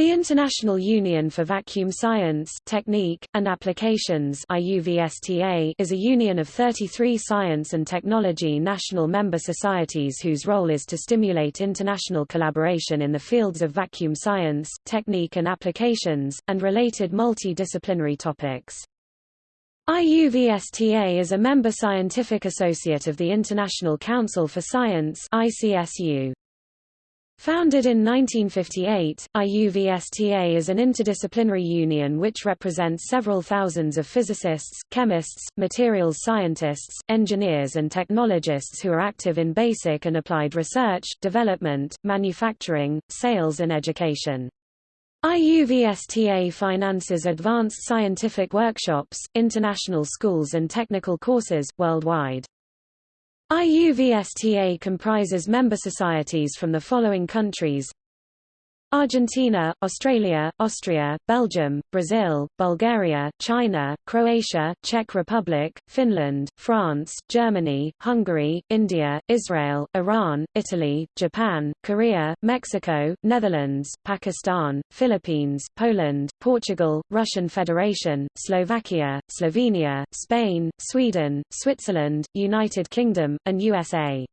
The International Union for Vacuum Science, Technique, and Applications IUVSTA is a union of 33 science and technology national member societies whose role is to stimulate international collaboration in the fields of vacuum science, technique and applications, and related multidisciplinary topics. IUVSTA is a member scientific associate of the International Council for Science ICSU. Founded in 1958, IUVSTA is an interdisciplinary union which represents several thousands of physicists, chemists, materials scientists, engineers and technologists who are active in basic and applied research, development, manufacturing, sales and education. IUVSTA finances advanced scientific workshops, international schools and technical courses, worldwide. IUVSTA comprises member societies from the following countries Argentina, Australia, Austria, Belgium, Brazil, Bulgaria, China, Croatia, Czech Republic, Finland, France, Germany, Hungary, India, Israel, Iran, Italy, Japan, Korea, Mexico, Netherlands, Pakistan, Philippines, Poland, Portugal, Russian Federation, Slovakia, Slovenia, Spain, Sweden, Switzerland, United Kingdom, and USA.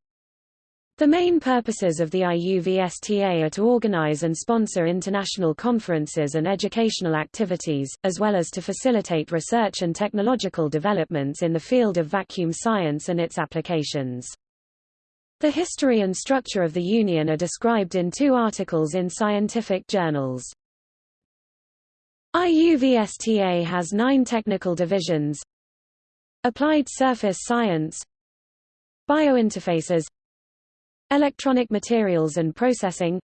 The main purposes of the IUVSTA are to organize and sponsor international conferences and educational activities, as well as to facilitate research and technological developments in the field of vacuum science and its applications. The history and structure of the Union are described in two articles in scientific journals. IUVSTA has nine technical divisions Applied Surface Science Biointerfaces Electronic materials and processing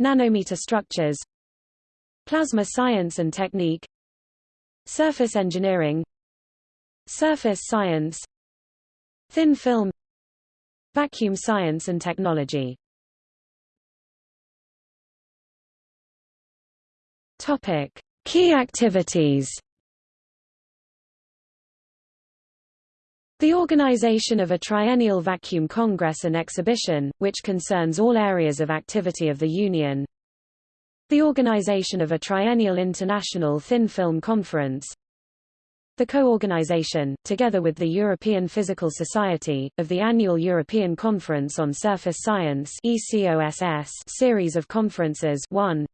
Nanometer structures Plasma science and technique Surface engineering Surface science Thin film Vacuum science and technology Topic. Key activities The organization of a triennial vacuum congress and exhibition, which concerns all areas of activity of the Union. The organization of a triennial international thin film conference. The co-organization, together with the European Physical Society, of the annual European Conference on Surface Science series of conferences 1.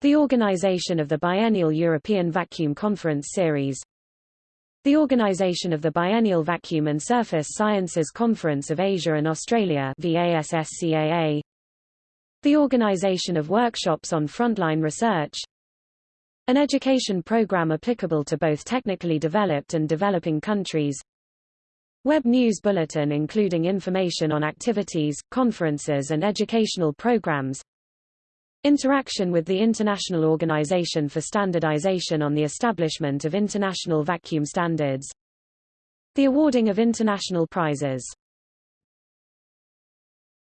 The organization of the biennial European Vacuum Conference Series the organization of the Biennial Vacuum and Surface Sciences Conference of Asia and Australia VASSCAA, the organization of workshops on frontline research, an education program applicable to both technically developed and developing countries, Web News Bulletin including information on activities, conferences and educational programs Interaction with the International Organization for Standardization on the establishment of international vacuum standards. The awarding of international prizes